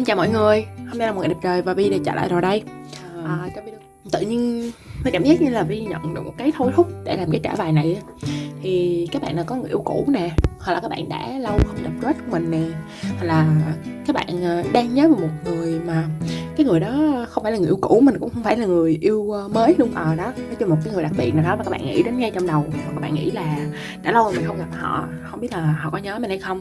Xin chào mọi người, hôm nay là một ngày đẹp trời và Vi đã trở lại rồi đây. À, trong video Tự nhiên tôi cảm giác như là Vi nhận được một cái thôi thúc để làm cái trả bài này Thì các bạn nào có người yêu cũ nè hoặc là các bạn đã lâu không gặp crush của mình nè, Hoặc là các bạn ờ, đang nhớ về một người mà cái người đó không phải là người yêu cũ, mình cũng không phải là người yêu ờ, mới luôn. Ờ đó, nói chung một cái người đặc biệt nào đó mà các bạn nghĩ đến ngay trong đầu, hoặc các bạn nghĩ là đã lâu rồi mình không gặp họ, không biết là họ có nhớ mình hay không.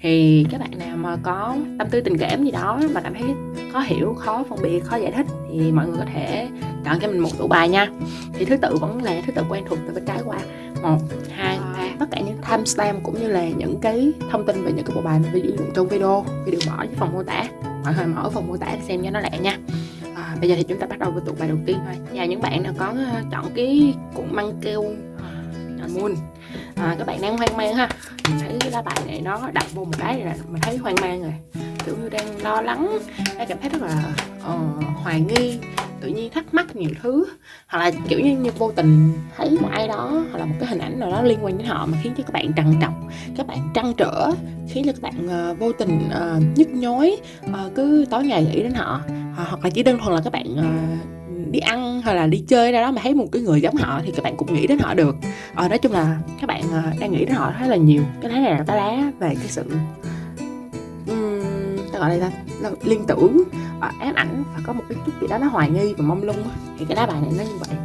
Thì các bạn nào mà có tâm tư tình cảm gì đó mà cảm thấy khó hiểu, khó phân biệt, khó giải thích thì mọi người có thể chọn cho mình một tủ bài nha. Thì thứ tự vẫn là thứ tự quen thuộc từ bên trái qua. Một, hai tất cả những timestamp cũng như là những cái thông tin về những cái bộ bài mình ví dụ trong video thì đều bỏ dưới phần mô tả. Mọi người mở phần mô tả để xem cho nó lẹ nha. À, bây giờ thì chúng ta bắt đầu với tụ bài đầu tiên thôi. Và những bạn nào có ờ, chọn cái cuộn măng keo uh, moon. À, các bạn đang hoang mang ha. Mình thấy cái lá bài này nó đặt vô một cái là mình thấy hoang mang rồi. Kiểu như đang lo lắng đang cảm thấy rất là uh, hoài nghi tự nhiên thắc mắc nhiều thứ hoặc là kiểu như, như vô tình thấy một ai đó hoặc là một cái hình ảnh nào đó liên quan đến họ mà khiến cho các bạn trằn trọc các bạn trăn trở khiến cho các bạn uh, vô tình uh, nhức nhối uh, cứ tối ngày nghĩ đến họ uh, hoặc là chỉ đơn thuần là các bạn uh, đi ăn hay là đi chơi ra đó mà thấy một cái người giống họ thì các bạn cũng nghĩ đến họ được. Ờ, nói chung là các bạn uh, đang nghĩ đến họ khá là nhiều. Cái lá này là cái lá về cái sự ta gọi là, là liên tưởng. Uh, ám ảnh và có một cái chút gì đó nó hoài nghi và mông lung thì cái lá bài này nó như vậy.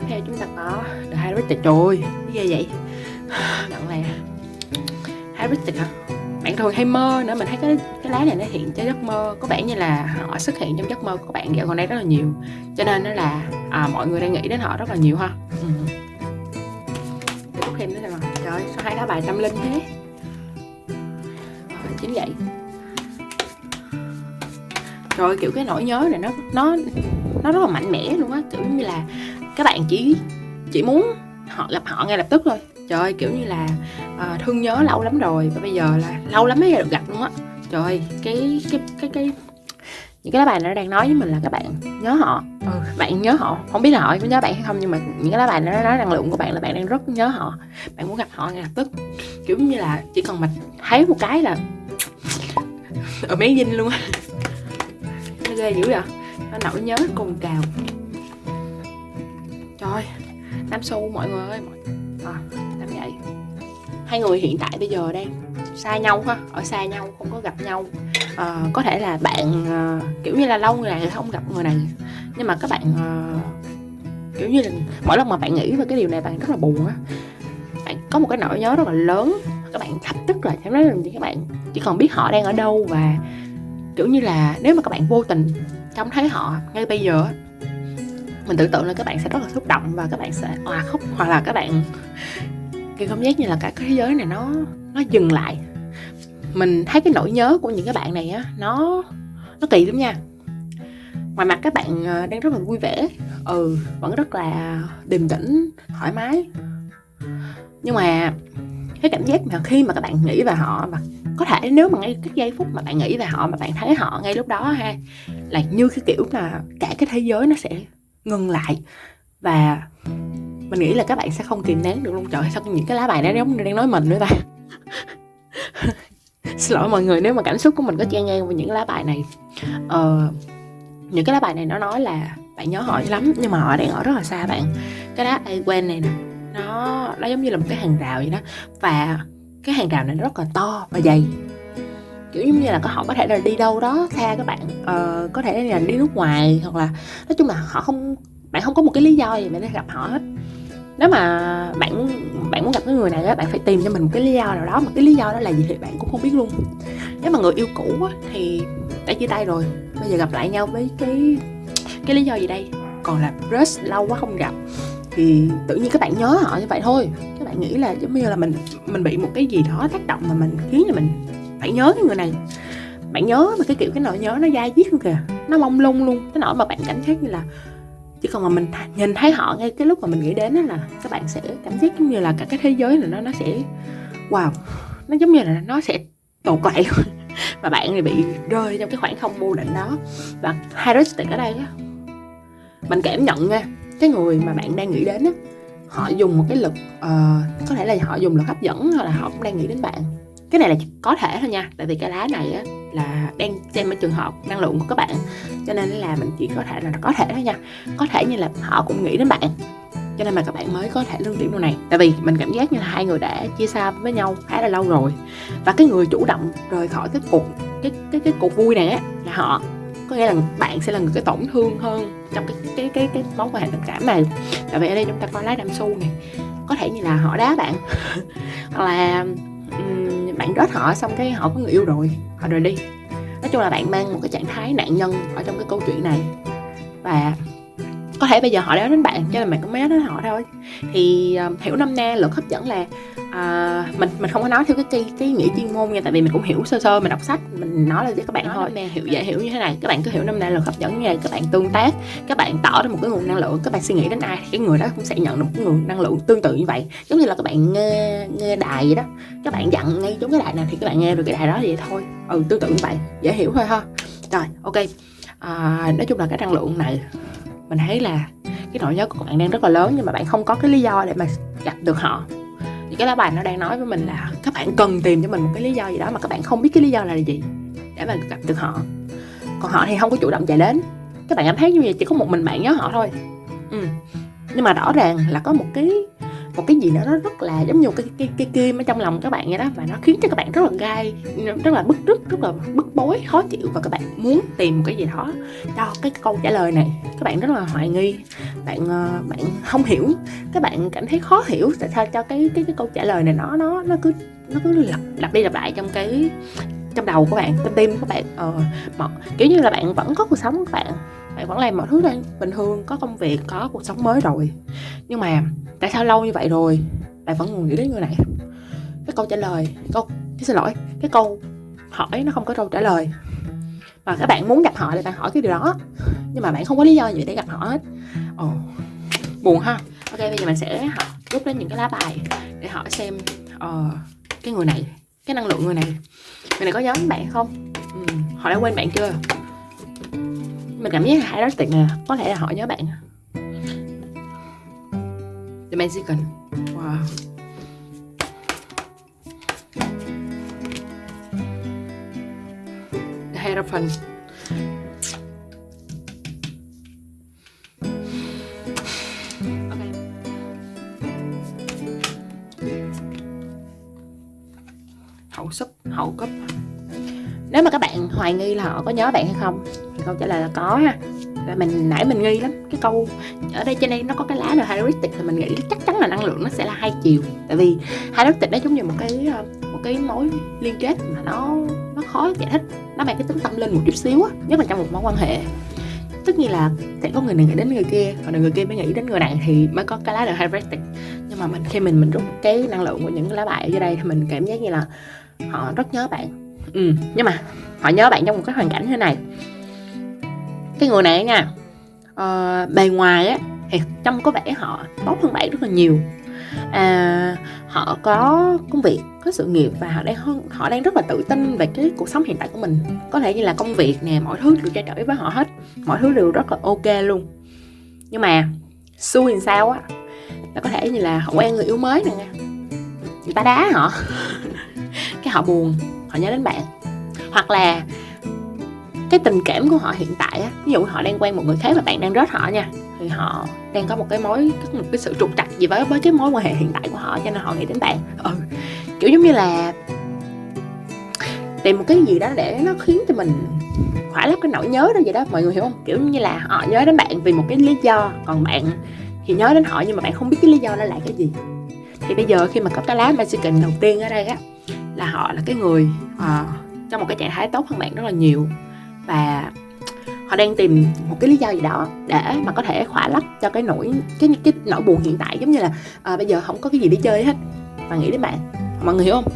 Tiếp theo chúng ta có The Hybrid trời ơi. Cái gì vậy? Đoạn này Hybrid hả bạn thường hay mơ nữa mình thấy cái cái lá này nó hiện cho giấc mơ. Có vẻ như là họ xuất hiện trong giấc mơ của bạn dạo gần đây rất là nhiều. Cho nên nó là à, mọi người đang nghĩ đến họ rất là nhiều ha. Ừ. thêm nữa là trời sao hai lá bài tâm linh thế? Chính vậy rồi kiểu cái nỗi nhớ này nó nó nó rất là mạnh mẽ luôn á. Kiểu như là các bạn chỉ chỉ muốn họ gặp họ ngay lập tức thôi. Trời ơi kiểu như là uh, thương nhớ lâu lắm rồi và bây giờ là lâu lắm mới được gặp luôn á. Trời ơi cái cái cái cái những cái lá bài nó đang nói với mình là các bạn nhớ họ. Ừ, bạn nhớ họ. Không biết là họ có nhớ bạn hay không nhưng mà những cái lá bài nó nói năng lượng của bạn là bạn đang rất nhớ họ. Bạn muốn gặp họ ngay lập tức. Kiểu như là chỉ cần mình thấy một cái là ở mấy dinh luôn á ghê dữ vậy? Nó nổi nhớ cùng cào. Trời năm xu mọi người ơi à, làm vậy hai người hiện tại bây giờ đang xa nhau ha ở xa nhau không có gặp nhau. À, có thể là bạn à, kiểu như là lâu người này không gặp người này. Nhưng mà các bạn à, kiểu như là mỗi lần mà bạn nghĩ về cái điều này bạn rất là buồn á. Bạn có một cái nỗi nhớ rất là lớn các bạn lập tức là thế nói là các bạn? Chỉ còn biết họ đang ở đâu và kiểu như là nếu mà các bạn vô tình trông thấy họ ngay bây giờ mình tưởng tượng là các bạn sẽ rất là xúc động và các bạn sẽ òa khóc, hoặc là các bạn cái cảm giác như là cả cái thế giới này nó nó dừng lại. Mình thấy cái nỗi nhớ của những cái bạn này á, nó nó kỳ lắm nha. Ngoài mặt các bạn ờ, đang rất là vui vẻ ừ vẫn rất là điềm tĩnh, thoải mái. Nhưng mà cái cảm giác mà khi mà các bạn nghĩ về họ mà có thể nếu mà ngay cái giây phút mà bạn nghĩ về họ mà bạn thấy họ ngay lúc đó ha là như cái kiểu là cả cái thế giới nó sẽ ngừng lại. Và mình nghĩ là các bạn sẽ không kìm nén được luôn. Trời sao những cái lá bài đó giống đang nói mình nữa ta? Xin lỗi mọi người nếu mà cảm xúc của mình có chen ngang với những lá bài này. Ờ, những cái lá bài này nó nói là bạn nhớ họ lắm nhưng mà họ đang ở rất là xa bạn. Cái lá ai quen này nè nó nó giống như là một cái hàng rào vậy đó. Và cái hàng rào này nó rất là to và dày. Kiểu giống như là họ có thể là đi đâu đó xa các bạn uh, có thể là đi nước ngoài hoặc là nói chung là họ không bạn không có một cái lý do gì để gặp họ hết. Nếu mà bạn bạn muốn gặp cái người này á bạn phải tìm cho mình một cái lý do nào đó. Mà cái lý do đó là gì thì bạn cũng không biết luôn. Nếu mà người yêu cũ á, thì đã chia tay rồi. Bây giờ gặp lại nhau với cái cái lý do gì đây? Còn là crush lâu quá không gặp thì tự nhiên các bạn nhớ họ như vậy thôi. Các bạn nghĩ là giống như là mình mình bị một cái gì đó tác động mà mình khiến cho mình phải nhớ cái người này. Bạn nhớ mà cái kiểu cái nỗi nhớ nó dai diết luôn kìa, nó mông lung luôn. Cái nỗi mà bạn cảm giác như là chỉ còn mà mình nhìn thấy họ ngay cái lúc mà mình nghĩ đến đó là các bạn sẽ cảm giác giống như là cả cái thế giới này nó nó sẽ, wow, nó giống như là nó sẽ tột lại và bạn thì bị rơi trong cái khoảng không vô định đó. Và heuristic ở đây á. Mình cảm nhận nha cái người mà bạn đang nghĩ đến á họ dùng một cái lực uh, có thể là họ dùng lực hấp dẫn hoặc là họ cũng đang nghĩ đến bạn. Cái này là có thể thôi nha tại vì cái lá này á là đang xem ở trường hợp năng lượng của các bạn cho nên là mình chỉ có thể là có thể thôi nha. Có thể như là họ cũng nghĩ đến bạn cho nên mà các bạn mới có thể lương điểm điều này. Tại vì mình cảm giác như là hai người đã chia xa với nhau khá là lâu rồi và cái người chủ động rời khỏi cái cuộc cái cái cái cuộc vui này á là họ có nghĩa là bạn sẽ là người cái tổn thương hơn trong cái cái cái cái mối quan hệ tình cảm này. Tại vì ở đây chúng ta có lá đam xu này có thể như là họ đá bạn. Hoặc là um, bạn rớt họ xong cái họ có người yêu rồi họ rời đi. Nói chung là bạn mang một cái trạng thái nạn nhân ở trong cái câu chuyện này. Và có thể bây giờ họ đã đến bạn cho nên bạn cũng mới đến họ thôi. Thì uh, hiểu năm na luật hấp dẫn là uh, mình mình không có nói theo cái cái, cái nghĩa chuyên môn nha tại vì mình cũng hiểu sơ sơ mình đọc sách mình nói là cho các bạn nói thôi. hiểu dễ hiểu như thế này các bạn cứ hiểu năm nay luật hấp dẫn như này các bạn tương tác các bạn tỏ ra một cái nguồn năng lượng các bạn suy nghĩ đến ai cái người đó cũng sẽ nhận được một cái nguồn năng lượng tương tự như vậy. Giống như là các bạn nghe nghe đài vậy đó các bạn dặn ngay trúng cái đài nào thì các bạn nghe được cái đài đó vậy thôi. Ừ tương tự như vậy dễ hiểu thôi ha. Rồi ok. À, nói chung là cái năng lượng này mình thấy là cái nỗi nhớ của bạn đang rất là lớn, nhưng mà bạn không có cái lý do để mà gặp được họ. Thì cái lá bài nó đang nói với mình là các bạn cần tìm cho mình một cái lý do gì đó mà các bạn không biết cái lý do là gì để mà gặp được họ. Còn họ thì không có chủ động chạy đến. Các bạn cảm thấy như vậy chỉ có một mình bạn nhớ họ thôi. Ừ. nhưng mà rõ ràng là có một cái một cái gì nữa nó rất là giống như cái cái cái kim ở trong lòng các bạn vậy đó. Và nó khiến cho các bạn rất là gai rất là bức rứt rất là bức bối khó chịu. Và các bạn muốn tìm một cái gì đó cho cái câu trả lời này. Các bạn rất là hoài nghi. Bạn ờ, bạn không hiểu. Các bạn cảm thấy khó hiểu tại sao cho cái cái cái câu trả lời này nó nó nó cứ nó cứ lặp lặp đi lặp lại trong cái trong đầu của bạn trong tim của bạn. Ờ, mà, kiểu như là bạn vẫn có cuộc sống của bạn bạn vẫn làm mọi thứ đang bình thường có công việc có cuộc sống mới rồi. Nhưng mà tại sao lâu như vậy rồi bạn vẫn còn nghĩ đến người này? Cái câu trả lời câu cái xin lỗi cái câu hỏi nó không có câu trả lời. Mà các bạn muốn gặp họ thì bạn hỏi cái điều đó. Nhưng mà bạn không có lý do gì để gặp họ hết. Ồ buồn ha. Ok bây giờ mình sẽ học rút lên những cái lá bài để hỏi xem uh, cái người này cái năng lượng người này người này có nhớ bạn không? Ừ, họ đã quên bạn chưa? Mình cảm giác hai đối tượng này có thể là họ nhớ bạn à. The Mexican. Wow. The Hierophant. Hậu súp, hậu cấp. Nếu mà các bạn hoài nghi là họ có nhớ bạn hay không câu trả lời là có ha. Và mình, nãy mình nghi lắm. Cái câu ở đây trên đây nó có cái lá là heuristic thì mình nghĩ chắc chắn là năng lượng nó sẽ là hai chiều. Tại vì heuristic nó giống như một cái ờ, một cái mối liên kết mà nó nó khó giải thích. Nó mang cái tính tâm linh một chút xíu á, nhất là trong một mối quan hệ. Tất nhiên là sẽ có người này nghĩ đến người kia, còn người kia mới nghĩ đến người này thì mới có cái lá là heuristic. Nhưng mà mình, khi mình mình rút cái năng lượng của những cái lá bài ở dưới đây thì mình cảm giác như là họ rất nhớ bạn. Ừ nhưng mà họ nhớ bạn trong một cái hoàn cảnh như thế này cái người này nha uh, bề ngoài á thì trông có vẻ họ tốt hơn bạn rất là nhiều. À, họ có công việc có sự nghiệp và họ đang họ đang rất là tự tin về cái cuộc sống hiện tại của mình. Có thể như là công việc nè mọi thứ đều trao đổi với họ hết mọi thứ đều rất là ok luôn. Nhưng mà xui làm sao á là có thể như là họ quen người yêu mới nè. Người ta đá họ. Cái họ buồn họ nhớ đến bạn. Hoặc là cái tình cảm của họ hiện tại á ví dụ họ đang quen một người khác và bạn đang rớt họ nha thì họ đang có một cái mối một cái sự trục trặc gì với với cái mối quan hệ hiện tại của họ cho nên họ nghĩ đến bạn. Ừ kiểu giống như là tìm một cái gì đó để nó khiến cho mình khỏa lấp cái nỗi nhớ đó vậy đó mọi người hiểu không? Kiểu như là họ nhớ đến bạn vì một cái lý do còn bạn thì nhớ đến họ nhưng mà bạn không biết cái lý do đó là cái gì. Thì bây giờ khi mà có cái lá Mexican đầu tiên ở đây á là họ là cái người uh, trong một cái trạng thái tốt hơn bạn rất là nhiều và họ đang tìm một cái lý do gì đó để mà có thể khỏa lấp cho cái nỗi cái cái nỗi buồn hiện tại giống như là à, bây giờ không có cái gì để chơi hết. Và nghĩ đến bạn. Mọi người hiểu không?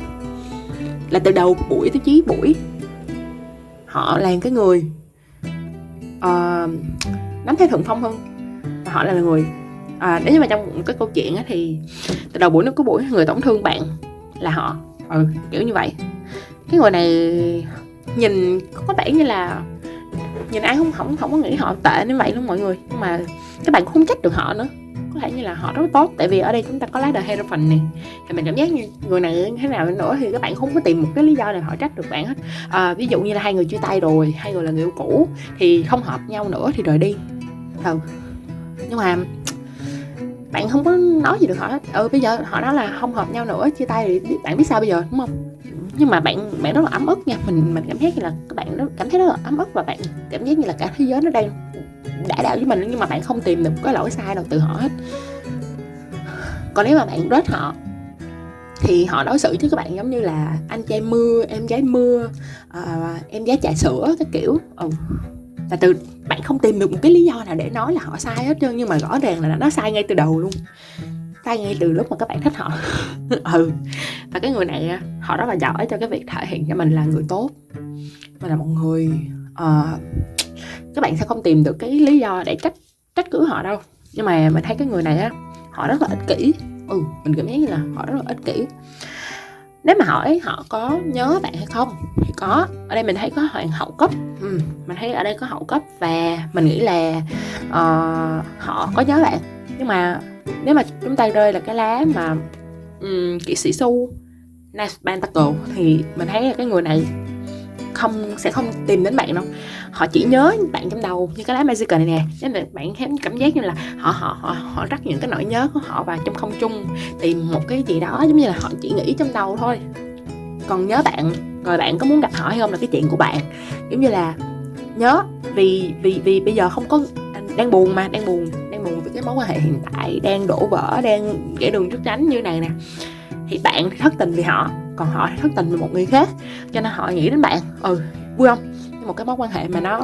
Là từ đầu buổi tới chí buổi họ là cái người uh, nắm thế thượng phong hơn. Và họ là người à, nếu như mà trong một cái câu chuyện á, thì từ đầu buổi nó có buổi người tổn thương bạn là họ. Ừ kiểu như vậy. Cái người này nhìn có vẻ như là nhìn ai không không không có nghĩ họ tệ như vậy luôn mọi người. Nhưng mà các bạn cũng không trách được họ nữa. Có thể như là họ rất tốt tại vì ở đây chúng ta có lá đời phần này thì mình cảm giác như người này thế nào nữa thì các bạn không có tìm một cái lý do nào họ trách được bạn hết. À, ví dụ như là hai người chia tay rồi hai người là người yêu cũ thì không hợp nhau nữa thì rời đi. Ừ. Nhưng mà bạn không có nói gì được họ hết. Ừ bây giờ họ nói là không hợp nhau nữa chia tay thì bạn biết sao bây giờ đúng không? Nhưng mà bạn bạn rất là ấm ức nha. Mình mình cảm thấy như là các bạn rất cảm thấy rất là ấm ức và bạn cảm giác như là cả thế giới nó đang đã đạo với mình nhưng mà bạn không tìm được cái lỗi sai nào từ họ hết. Còn nếu mà bạn rớt họ thì họ đối xử với các bạn giống như là anh trai mưa em gái mưa à, em gái trà sữa cái kiểu. Ừ. là từ bạn không tìm được một cái lý do nào để nói là họ sai hết trơn nhưng mà rõ ràng là nó sai ngay từ đầu luôn tay ngay từ lúc mà các bạn thích họ. Ừ. Và cái người này họ rất là giỏi cho cái việc thể hiện cho mình là người tốt. Mình là một người uh, các bạn sẽ không tìm được cái lý do để trách trách cứ họ đâu. Nhưng mà mình thấy cái người này á họ rất là ích kỷ. Ừ mình cảm thấy như là họ rất là ích kỷ. Nếu mà hỏi họ có nhớ bạn hay không thì có. Ở đây mình thấy có hoàng hậu cấp ừ, mình thấy ở đây có hậu cấp và mình nghĩ là uh, họ có nhớ bạn nhưng mà nếu mà chúng ta rơi là cái lá mà um, kỵ sĩ su Nice Pentacle thì mình thấy là cái người này không sẽ không tìm đến bạn đâu. Họ chỉ nhớ bạn trong đầu như cái lá magical này nè. Nên là bạn cảm giác như là họ họ họ họ rắc những cái nỗi nhớ của họ vào trong không trung tìm một cái gì đó giống như là họ chỉ nghĩ trong đầu thôi. Còn nhớ bạn rồi bạn có muốn gặp họ hay không là cái chuyện của bạn. Giống như là nhớ vì vì vì bây giờ không có đang buồn mà đang buồn cái mối quan hệ hiện tại đang đổ vỡ, đang để đường trước tránh như này nè. Thì bạn thất tình vì họ, còn họ thất tình vì một người khác. Cho nên họ nghĩ đến bạn ừ vui không? Một cái mối quan hệ mà nó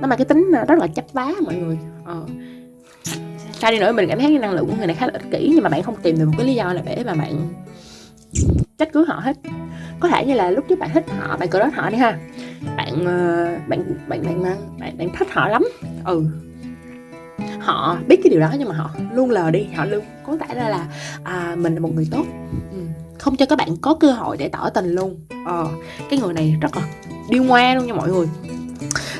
nó mang cái tính ờ, rất là chấp vá mọi người ờ. sao đi nữa, mình cảm thấy năng lượng của người này khá là ích kỷ, nhưng mà bạn không tìm được một cái lý do là để mà bạn trách cứ họ hết. Có thể như là lúc trước bạn thích họ, bạn cờ họ đi ha. Bạn bạn bạn bạn bạn bạn bạn thích họ lắm ừ họ biết cái điều đó nhưng mà họ luôn lờ đi họ luôn cố tả ra là à, mình là một người tốt. Ừ. không cho các bạn có cơ hội để tỏ tình luôn. Ờ, cái người này rất là điêu ngoa luôn nha mọi người.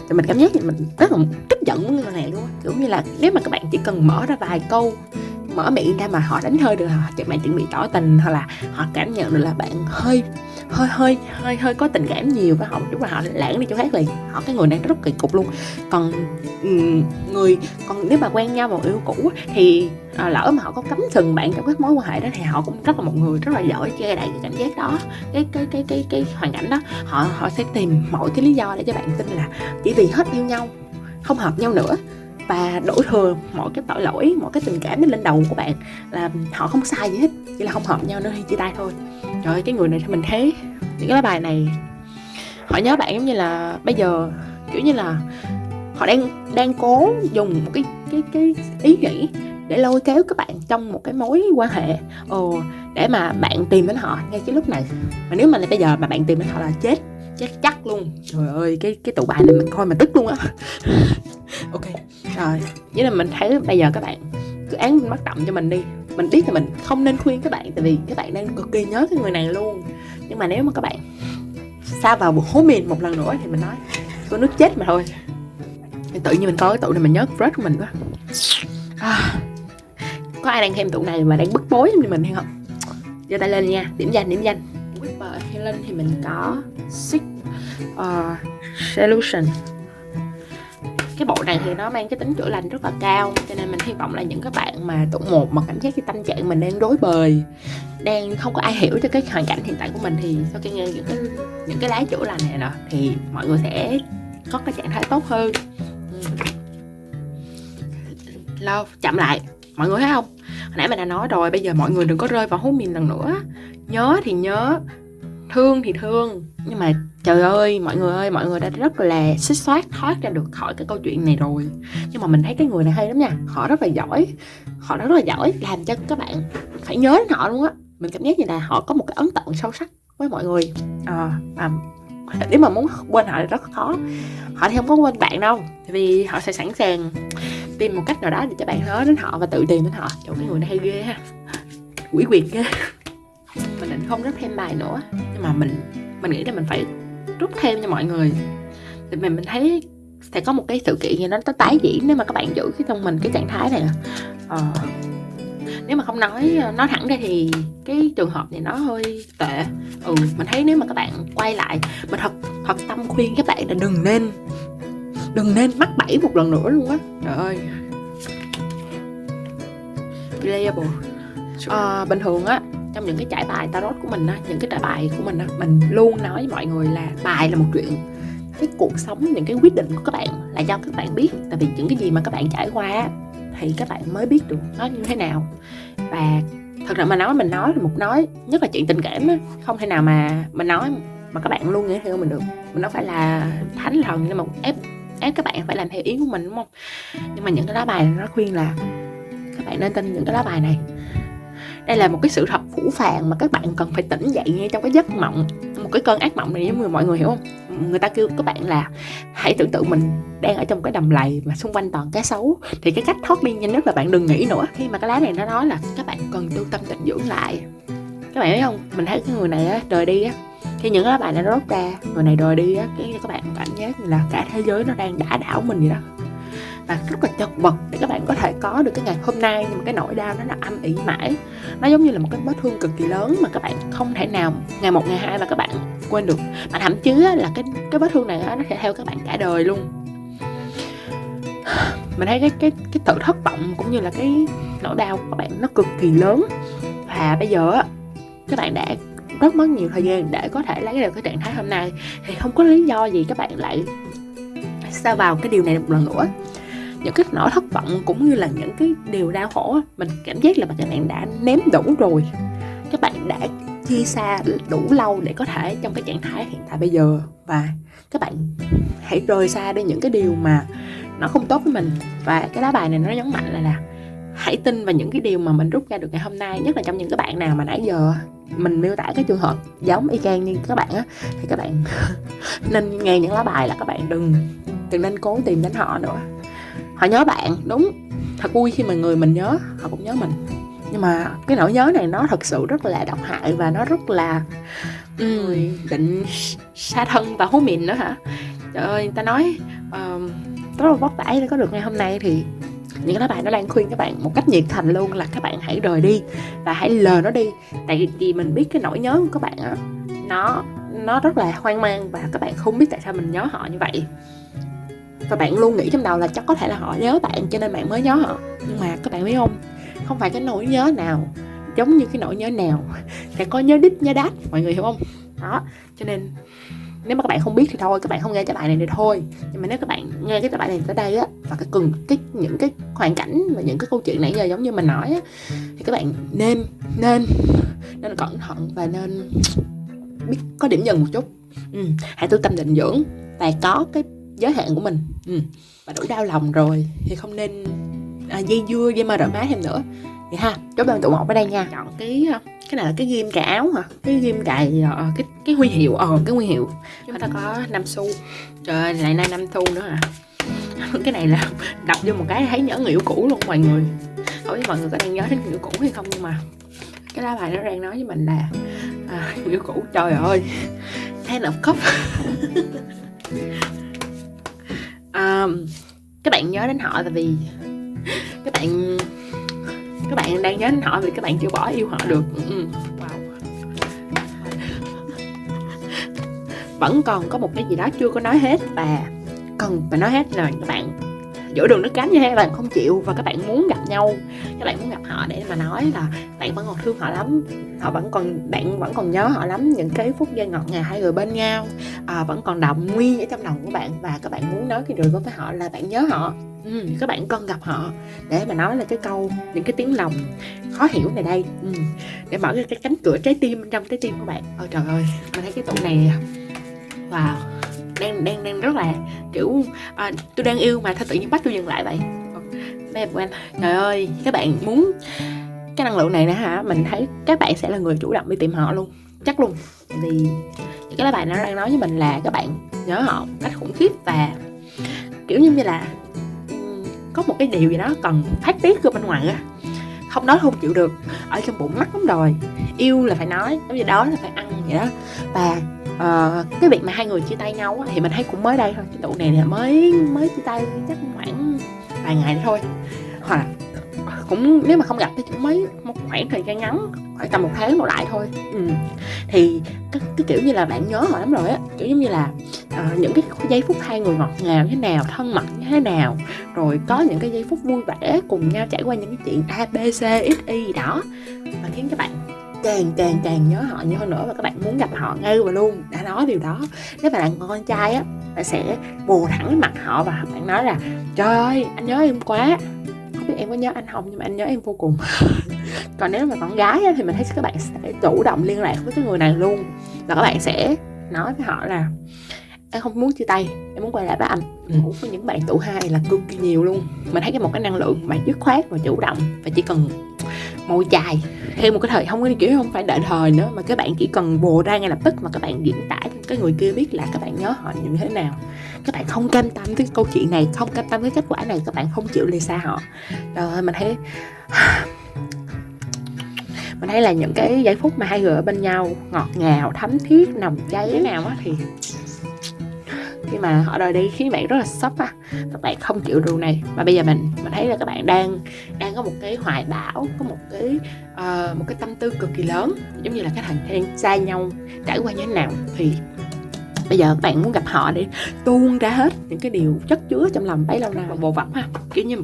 Thì mình cảm giác như mình rất là tức giận với người này luôn kiểu như là nếu mà các bạn chỉ cần mở ra vài câu mở miệng ra mà họ đánh hơi được họ chẳng bạn chuẩn bị tỏ tình hoặc là họ cảm nhận được là bạn hơi hơi hơi hơi hơi có tình cảm nhiều với họ một chút là họ lãng đi chỗ khác liền. Họ cái người này rất kỳ cục luôn. Còn người còn nếu mà quen nhau một yêu cũ thì à, lỡ mà họ có cấm sừng bạn trong các mối quan hệ đó thì họ cũng rất là một người rất là giỏi che đậy cái cảm giác đó. Cái cái cái cái cái hoàn cảnh đó họ họ sẽ tìm mọi cái lý do để cho bạn tin là chỉ vì hết yêu nhau không hợp nhau nữa và đổ thừa mọi cái tội lỗi, mọi cái tình cảm lên đầu của bạn là họ không sai gì hết, chỉ là không hợp nhau nữa chia tay thôi. Trời ơi, cái người này thì mình thấy những cái bài này, họ nhớ bạn giống như là bây giờ, kiểu như là họ đang đang cố dùng một cái cái cái ý nghĩ để lôi kéo các bạn trong một cái mối quan hệ. Ồ, để mà bạn tìm đến họ ngay cái lúc này. Mà nếu mà bây giờ mà bạn tìm đến họ là chết chết chắc luôn. Trời ơi cái cái tụ bài này mình coi mà tức luôn á. Ok. Rồi. Với là mình thấy bây giờ các bạn cứ án bắt động cho mình đi. Mình biết là mình không nên khuyên các bạn tại vì các bạn đang cực kỳ nhớ cái người này luôn. Nhưng mà nếu mà các bạn xa vào một hố mìn một lần nữa thì mình nói có nước chết mà thôi. Thì tự nhiên mình coi cái tụ này mình nhớ crush của mình quá. À, có ai đang xem tụ này mà đang bức bối như mình hay không? Giơ tay lên nha. Điểm danh điểm danh Whisper Helen thì mình có Six uh, Solution. Cái bộ này thì nó mang cái tính chữa lành rất là cao cho nên mình hy vọng là những các bạn mà tụ một mà cảm giác cái tâm trạng mình đang rối bời đang không có ai hiểu cho cái hoàn cảnh hiện tại của mình thì sau khi nghe những cái những cái lá chữa lành này nè thì mọi người sẽ có cái trạng thái tốt hơn. Ừ. Lâu chậm lại. Mọi người thấy không? Hồi nãy mình đã nói rồi bây giờ mọi người đừng có rơi vào hố mình lần nữa. Nhớ thì nhớ thương thì thương. Nhưng mà trời ơi mọi người ơi mọi người đã rất là xích xoát thoát ra được khỏi cái câu chuyện này rồi. Nhưng mà mình thấy cái người này hay lắm nha họ rất là giỏi. Họ rất là giỏi làm cho các bạn phải nhớ đến họ luôn á. Mình cảm giác như là họ có một cái ấn tượng sâu sắc với mọi người. À, à, nếu mà muốn quên họ thì rất khó. Họ thì không có quên bạn đâu tại vì họ sẽ sẵn sàng tìm một cách nào đó để cho bạn nhớ đến họ và tự tìm đến họ. Chỗ cái người này hay ghê ha. Quỷ quyệt ghê. Mình định không rút thêm bài nữa. Nhưng mà mình mình nghĩ là mình phải rút thêm cho mọi người. Thì mình mình thấy sẽ có một cái sự kiện gì nó nó tái diễn nếu mà các bạn giữ cái trong mình cái trạng thái này ờ, nếu mà không nói ờ, nói thẳng ra thì cái trường hợp này nó hơi tệ. Ừ mình thấy nếu mà các bạn quay lại mình thật thật tâm khuyên các bạn là đừng nên đừng nên mắc bẫy một lần nữa luôn á. Trời ơi. Reliable à, bình thường á trong những cái trải bài tarot của mình á những cái trải bài của mình á mình luôn nói với mọi người là bài là một chuyện. Cái cuộc sống những cái quyết định của các bạn là do các bạn biết. Tại vì những cái gì mà các bạn trải qua thì các bạn mới biết được nó như thế nào. Và thật ra mà nói mình nói là một nói nhất là chuyện tình cảm á không thể nào mà mình nói mà các bạn luôn nghe theo mình được. Mình nó phải là thánh thần nhưng mà ép ép các bạn phải làm theo ý của mình, đúng không? Nhưng mà những cái lá bài nó khuyên là các bạn nên tin những cái lá bài này. Đây là một cái sự thật phủ phàng mà các bạn cần phải tỉnh dậy ngay trong cái giấc mộng. Một cái cơn ác mộng này giống như mọi người hiểu không? Người ta kêu các bạn là hãy tưởng tượng mình đang ở trong cái đầm lầy mà xung quanh toàn cá sấu. Thì cái cách thoát đi nhanh nhất là bạn đừng nghĩ nữa. Khi mà cái lá này nó nói là các bạn cần tu tâm tịnh dưỡng lại. Các bạn thấy không? Mình thấy cái người này á, đời đi á khi những cái bài nó rốt ra, người này đòi đi á, cái các bạn cảm giác như là cả thế giới nó đang đả đảo mình vậy đó. Và rất là chật vật để các bạn có thể có được cái ngày hôm nay, nhưng mà cái nỗi đau nó là âm ỉ mãi. Nó giống như là một cái vết thương cực kỳ lớn mà các bạn không thể nào ngày một, ngày hai mà các bạn quên được. Mà thậm chí là cái cái vết thương này nó sẽ theo các bạn cả đời luôn. Mình thấy cái cái cái sự thất vọng cũng như là cái nỗi đau của các bạn nó cực kỳ lớn. Và bây giờ á, các bạn đã rất mất nhiều thời gian để có thể lấy được cái trạng thái hôm nay. Thì không có lý do gì các bạn lại sao vào cái điều này một lần nữa. Những cái nỗi thất vọng cũng như là những cái điều đau khổ mình cảm giác là các bạn đã ném đủ rồi. Các bạn đã chia xa đủ lâu để có thể trong cái trạng thái hiện tại bây giờ. Và các bạn hãy rời xa đi những cái điều mà nó không tốt với mình. Và cái lá bài này nó nhấn mạnh là là hãy tin vào những cái điều mà mình rút ra được ngày hôm nay, nhất là trong những cái bạn nào mà nãy giờ mình miêu tả cái trường hợp giống y chang như các bạn á thì các bạn nên nghe những lá bài là các bạn đừng đừng nên cố tìm đến họ nữa. Họ nhớ bạn đúng. Thật vui khi mà người mình nhớ họ cũng nhớ mình. Nhưng mà cái nỗi nhớ này nó thật sự rất là độc hại và nó rất là um, định xa thân và hố mìn nữa hả? Trời ơi ta nói uh, rất là vất vả để có được ngày hôm nay thì những cái lá bài nó đang khuyên các bạn một cách nhiệt thành luôn là các bạn hãy rời đi và hãy lờ nó đi. Tại vì mình biết cái nỗi nhớ của các bạn á, nó nó rất là hoang mang và các bạn không biết tại sao mình nhớ họ như vậy. Và bạn luôn nghĩ trong đầu là chắc có thể là họ nhớ bạn cho nên bạn mới nhớ họ. Nhưng mà các bạn biết không? Không phải cái nỗi nhớ nào giống như cái nỗi nhớ nào sẽ có nhớ đít, nhớ đát, mọi người hiểu không? Đó, cho nên nếu mà các bạn không biết thì thôi các bạn không nghe cái bài này thì thôi nhưng mà nếu các bạn nghe cái bài này tới đây á và cái cần cái những cái hoàn cảnh và những cái câu chuyện nãy giờ giống như mình nói á thì các bạn nên nên nên cẩn thận và nên biết có điểm dừng một chút ừ. hãy tu tâm định dưỡng và có cái giới hạn của mình ừ. và đủ đau lòng rồi thì không nên à, dây dưa dây mơ rợ má thêm nữa vậy ha chốt đơn tụ một ở đây nha. Chọn cái à, cái này là cái ghim cài áo hả? Cái ghim cài uh, cái cái huy hiệu ờ cái huy hiệu. Chúng ta có năm xu. Trời ơi lại nay năm xu nữa à cái này là đọc vô một cái thấy nhớ người yêu cũ luôn mọi người. Không biết mọi người có đang nhớ đến người yêu cũ hay không nhưng mà cái lá bài nó đang nói với mình là à, người yêu cũ trời ơi ten of cup. À, các bạn nhớ đến họ tại vì các bạn các bạn đang nhớ đến họ vì các bạn chưa bỏ yêu họ được ừ. wow. vẫn còn có một cái gì đó chưa có nói hết và cần phải nói hết là các bạn giữa đường nước cánh như thế các bạn không chịu và các bạn muốn gặp nhau các bạn muốn gặp họ để mà nói là bạn vẫn còn thương họ lắm họ vẫn còn bạn vẫn còn nhớ họ lắm những cái phút giây ngọt ngào hai người bên nhau à, vẫn còn đọng nguyên ở trong lòng của bạn và các bạn muốn nói cái điều với họ là bạn nhớ họ ừ, các bạn cần gặp họ. Để mà nói là cái câu những cái tiếng lòng khó hiểu này đây. Ừ, để mở ra cái cánh cửa trái tim trong trái tim của bạn. Ôi trời ơi mình thấy cái tụ này wow đang đang đang rất là kiểu à, tôi đang yêu mà thôi tự nhiên bắt tôi dừng lại vậy? Đây của anh. Trời ơi các bạn muốn cái năng lượng này nữa hả? Mình thấy các bạn sẽ là người chủ động đi tìm họ luôn chắc luôn. Vì những cái lá bài nó đang nói với mình là các bạn nhớ họ cách khủng khiếp và kiểu như là có một cái điều gì đó cần phát tiết ra bên ngoài á. Không nói không chịu được ở trong bụng mắc lắm rồi. Yêu là phải nói giống như đó là phải ăn vậy đó. Và uh, cái việc mà hai người chia tay nhau á, thì mình thấy cũng mới đây thôi cái tụ này là mới mới chia tay chắc khoảng vài ngày thôi. Hoặc là cũng nếu mà không gặp thì cũng mấy một khoảng thời gian ngắn khoảng tầm một tháng đổ lại thôi. Ừ. thì cái, cái kiểu như là bạn nhớ họ lắm rồi á. Kiểu giống như là uh, những cái giây phút hai người ngọt ngào như thế nào thân mật như thế nào rồi có những cái giây phút vui vẻ cùng nhau trải qua những cái chuyện a b c x y gì đó mà khiến các bạn càng càng càng nhớ họ nhiều hơn nữa và các bạn muốn gặp họ ngay và luôn. Đã nói điều đó nếu bạn là con trai á bạn sẽ bù thẳng mặt họ và bạn nói là trời ơi anh nhớ em quá. Không biết em có nhớ anh không nhưng mà anh nhớ em vô cùng. Còn nếu mà con gái á, thì mình thấy các bạn sẽ chủ động liên lạc với cái người này luôn và các bạn sẽ nói với họ là em không muốn chia tay em muốn quay lại với anh. Ngủ với những bạn tụ hai là cực kỳ nhiều luôn. Mình thấy cái một cái năng lượng mà dứt khoát và chủ động và chỉ cần môi chài thêm một cái thời không có kiểu không phải đợi thời nữa mà các bạn chỉ cần bồ ra ngay lập tức mà các bạn diễn tả cho cái người kia biết là các bạn nhớ họ như thế nào. Các bạn không cam tâm cái câu chuyện này không cam tâm cái kết quả này các bạn không chịu lìa xa họ. Rồi mình thấy mình thấy là những cái giây phút mà hai người ở bên nhau ngọt ngào thấm thiết nồng cháy thế nào á thì khi mà họ rời đi khiến bạn rất là sốc á. Các bạn không chịu điều này. Mà bây giờ mình mình thấy là các bạn đang đang có một cái hoài bão có một cái uh, một cái tâm tư cực kỳ lớn. Giống như là cái thời gian xa nhau trải qua như thế nào. Thì bây giờ các bạn muốn gặp họ để tuôn ra hết những cái điều chất chứa trong lòng bấy lâu nay. Bồ vập ha. Kiểu như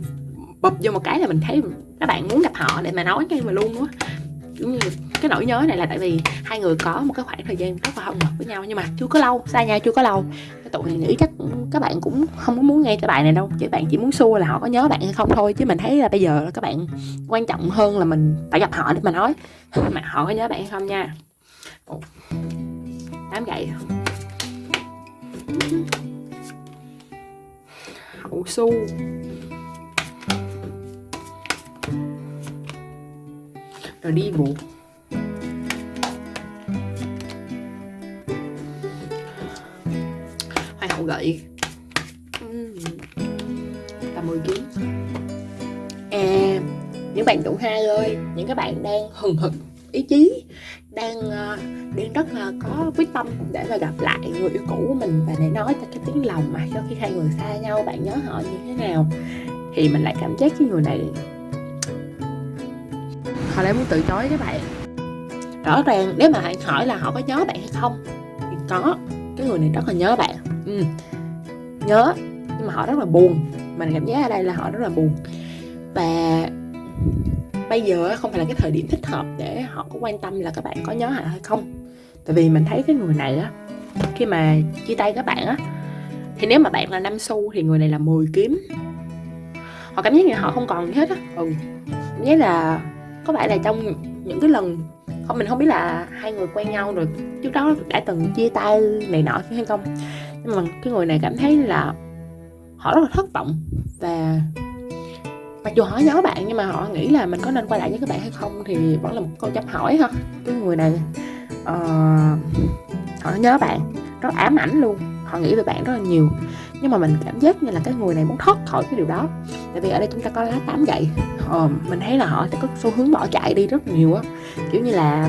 bập vô một cái là mình thấy các bạn muốn gặp họ để mà nói cái mà luôn á. Giống như cái nỗi nhớ này là tại vì hai người có một cái khoảng thời gian rất là thân mật với nhau nhưng mà chưa có lâu, xa nhau chưa có lâu. Cái tụi này nghĩ chắc các bạn cũng không có muốn nghe cái bài này đâu chứ bạn chỉ muốn xua là họ có nhớ bạn hay không thôi, chứ mình thấy là bây giờ là các bạn quan trọng hơn là mình phải gặp họ để mà nói. Mà họ có nhớ bạn hay không nha. Tám gậy. Hậu su rồi đi buộc. Hậu gậy. Tầm 10 kg à những bạn tụ hai ơi những các bạn đang hừng hực ý chí đang uh, đang rất là có quyết tâm để mà gặp lại người yêu cũ của mình và để nói cho cái tiếng lòng mà sau khi hai người xa nhau bạn nhớ họ như thế nào thì mình lại cảm giác cái người này họ lại muốn từ chối các bạn. Rõ ràng nếu mà bạn hỏi là họ có nhớ bạn hay không thì có. Cái người này rất là nhớ bạn ừ. nhớ, nhưng mà họ rất là buồn. Mình cảm giác ở đây là họ rất là buồn. Và bây giờ không phải là cái thời điểm thích hợp để họ có quan tâm là các bạn có nhớ họ hay không. Tại vì mình thấy cái người này á, khi mà chia tay các bạn á, thì nếu mà bạn là năm xu thì người này là 10 kiếm. Họ cảm giác như họ không còn gì hết á. Ừ cảm giác là có phải là trong những cái lần, không, mình không biết là hai người quen nhau rồi, trước đó đã từng chia tay này nọ hay không nhưng mà cái người này cảm thấy là họ rất là thất vọng. Và mặc dù họ nhớ bạn nhưng mà họ nghĩ là mình có nên quay lại với các bạn hay không thì vẫn là một câu chấm hỏi ha. Cái người này uh, họ nhớ bạn rất ám ảnh luôn. Họ nghĩ về bạn rất là nhiều. Nhưng mà mình cảm giác như là cái người này muốn thoát khỏi cái điều đó. Tại vì ở đây chúng ta có lá tám gậy. Ờ, mình thấy là họ sẽ có xu hướng bỏ chạy đi rất nhiều á. Kiểu như là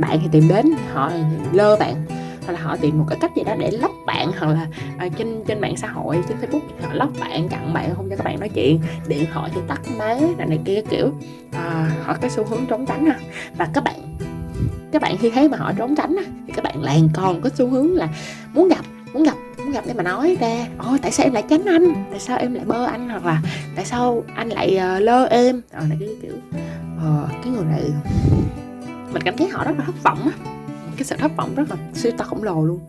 bạn thì tìm đến họ lơ bạn hoặc là họ tìm một cái cách gì đó để lóc bạn hoặc là à, trên trên mạng xã hội trên facebook họ lóc bạn chặn bạn không cho các bạn nói chuyện điện thoại thì tắt máy này, này kia kiểu à, họ cái xu hướng trốn tránh ha và các bạn các bạn khi thấy mà họ trốn tránh thì các bạn làng còn có xu hướng là muốn gặp muốn gặp muốn gặp để mà nói ra ôi tại sao em lại tránh anh? Tại sao em lại bơ anh? Hoặc là tại sao anh lại uh, lơ em? Ờ này cái kiểu uh, cái người này mình cảm thấy họ rất là thất vọng á cái sự thất vọng rất là siêu to khổng lồ luôn.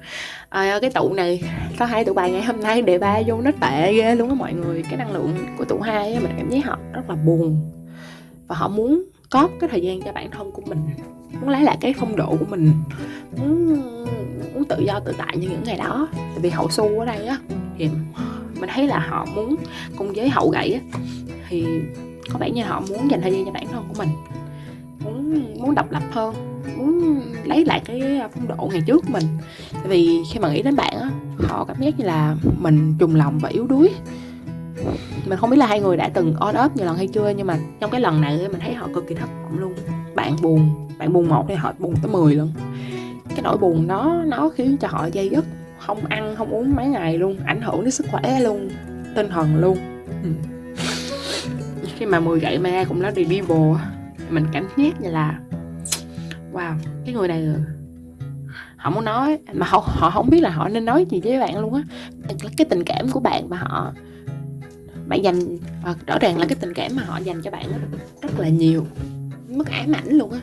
À, cái tụ này có hai tụ bài ngày hôm nay đề ba vô nó tệ ghê luôn á mọi người. Cái năng lượng của tụ hai á mình cảm thấy họ rất là buồn. Và họ muốn có cái thời gian cho bản thân của mình muốn lấy lại cái phong độ của mình muốn muốn tự do tự tại như những ngày đó. Tại vì hậu su ở đây á thì mình thấy là họ muốn cùng với hậu gậy á thì có vẻ như họ muốn dành thời gian cho bản thân của mình muốn muốn độc lập hơn, muốn lấy lại cái à, phong độ ngày trước mình. Tại vì khi mà nghĩ đến bạn á, họ cảm giác như là mình trùng lòng và yếu đuối. Mình không biết là hai người đã từng on up nhiều lần hay chưa, nhưng mà trong cái lần này mình thấy họ cực kỳ thất vọng luôn. Bạn buồn bạn buồn một thì họ buồn tới 10 luôn. cái nỗi buồn đó, nó khiến cho họ dây dứt, không ăn, không uống mấy ngày luôn, ảnh hưởng đến sức khỏe luôn, tinh thần luôn. Ừ. khi mà mười gậy mà cũng nói đi đi bồ mình cảm giác như là, wow, cái người này họ muốn nói, mà họ họ không biết là họ nên nói gì với bạn luôn á. Cái tình cảm của bạn mà họ, bạn dành ờ, rõ ràng là cái tình cảm mà họ dành cho bạn rất là nhiều, mất ám ảnh luôn á.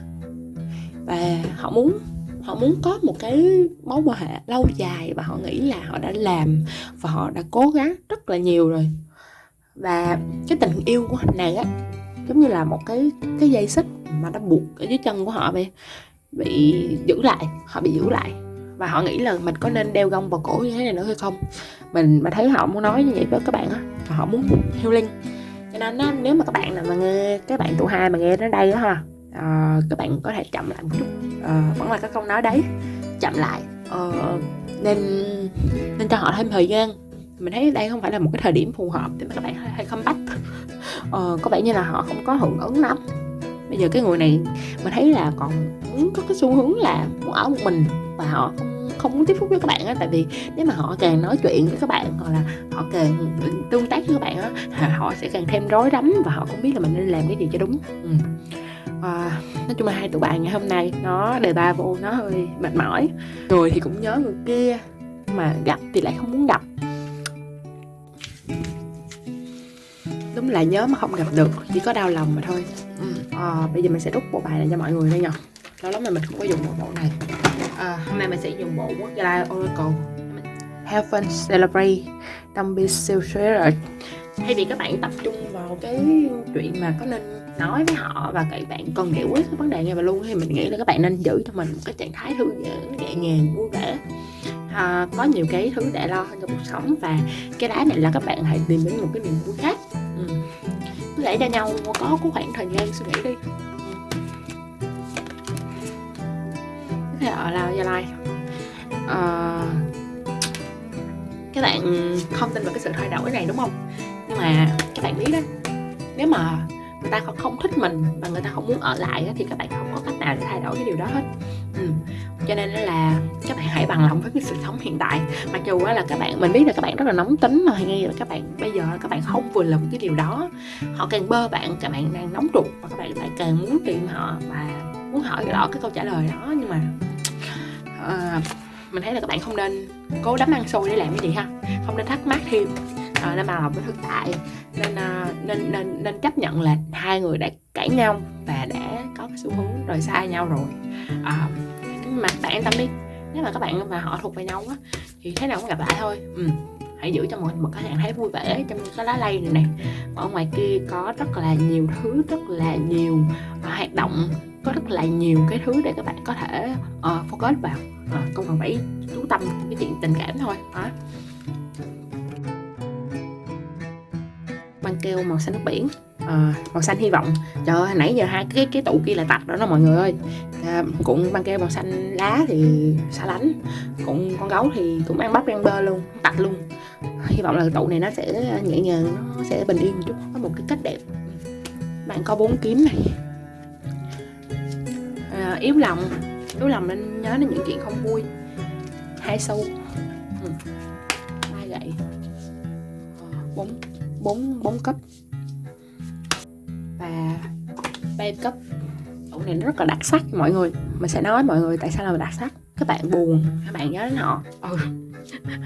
Và họ muốn họ muốn có một cái mối quan hệ lâu dài và họ nghĩ là họ đã làm và họ đã cố gắng rất là nhiều rồi. Và cái tình yêu của anh này á giống như là một cái cái dây xích mà nó buộc ở dưới chân của họ vậy bị giữ lại họ bị giữ lại. Và họ nghĩ là mình có nên đeo gông vào cổ như thế này nữa hay không? Mình mà thấy họ muốn nói như vậy với các bạn á và họ muốn healing. Cho nên á, nếu mà các bạn nào mà nghe các bạn tụ hai mà nghe đến đây đó ha à, các bạn có thể chậm lại một chút. À, vẫn là cái câu nói đấy chậm lại. À, nên nên cho họ thêm thời gian mình thấy đây không phải là một cái thời điểm phù hợp để mà các bạn hay không bắt ờ, có vẻ như là họ không có hưởng ứng lắm. Bây giờ cái người này mình thấy là còn muốn có cái xu hướng là muốn ở một mình và họ không không muốn tiếp xúc với các bạn á. Tại vì nếu mà họ càng nói chuyện với các bạn hoặc là họ càng tương tác với các bạn á họ sẽ càng thêm rối rắm và họ không biết là mình nên làm cái gì cho đúng. Ừ. à, nói chung là hai tụi bạn ngày hôm nay nó đề ba vô nó hơi mệt mỏi. Người thì cũng nhớ người kia mà gặp thì lại không muốn gặp. Đúng là nhớ mà không gặp được chỉ có đau lòng mà thôi. Ừ. à, bây giờ mình sẽ rút bộ bài này cho mọi người đây nha lâu lắm mà mình không có dùng bộ bộ này. À, hôm nay mình sẽ dùng bộ quốc gia oracle. Have fun celebrate don't be selfish thay vì các bạn tập trung vào cái chuyện mà có nên nói với họ và các bạn cần giải quyết cái vấn đề ngay và luôn thì mình nghĩ là các bạn nên giữ cho mình một cái trạng thái thư giãn nhẹ nhàng vui vẻ à, có nhiều cái thứ để lo hơn trong cuộc sống và cái đá này là các bạn hãy tìm đến một cái niềm vui khác. Ừ. cứ để cho nhau có có khoảng thời gian suy nghĩ đi. Thế ở lao gia lai. À, các bạn không tin vào cái sự thay đổi này đúng không? Nhưng mà các bạn biết đó nếu mà người ta không thích mình và người ta không muốn ở lại thì các bạn không có cách nào để thay đổi cái điều đó hết. Ừ. cho nên là các bạn hãy bằng lòng với cái sự sống hiện tại. Mặc dù là các bạn mình biết là các bạn rất là nóng tính mà ngay là các bạn bây giờ các bạn không vừa lòng cái điều đó. Họ càng bơ bạn các bạn đang nóng ruột và các bạn lại càng muốn tìm họ và muốn hỏi rõ cái câu trả lời đó. Nhưng mà uh, mình thấy là các bạn không nên cố đắm ăn xôi để làm cái gì ha. Không nên thắc mắc thêm uh, nên bằng lòng với thực tại. Nên, uh, nên nên nên chấp nhận là hai người đã cãi nhau và đã có cái xu hướng rời xa nhau rồi. Uh, nhưng mà bạn yên tâm đi nếu mà các bạn mà họ thuộc về nhau á thì thế nào cũng gặp lại thôi. Ừ. hãy giữ cho mọi một cái bạn thấy vui vẻ trong cái lá lây này này ở ngoài kia có rất là nhiều thứ rất là nhiều uh, hoạt động có rất là nhiều cái thứ để các bạn có thể uh, focus vào. Uh, không cần phải chú tâm cái chuyện tình cảm thôi đó. Băng keo màu xanh nước biển. À, màu xanh hy vọng. Trời ơi nãy giờ hai cái cái tụ kia là tạch đó đó mọi người ơi. À, cũng băng keo màu xanh lá thì xa lánh. Cũng con gấu thì cũng ăn bắp ăn bơ luôn tạch luôn. Hy vọng là tụ này nó sẽ nhẹ nhàng nó sẽ bình yên một chút có một cái cách đẹp. Bạn có bốn kiếm này. À, yếu lòng. Yếu lòng nên nhớ đến những chuyện không vui. Hai sâu ừ. ba gậy. Ờ, bốn bốn bốn cấp. Và ba cấp. Tủ này nó rất là đặc sắc mọi người. Mình sẽ nói mọi người tại sao là đặc sắc. Các bạn buồn các bạn nhớ đến họ. Ừ.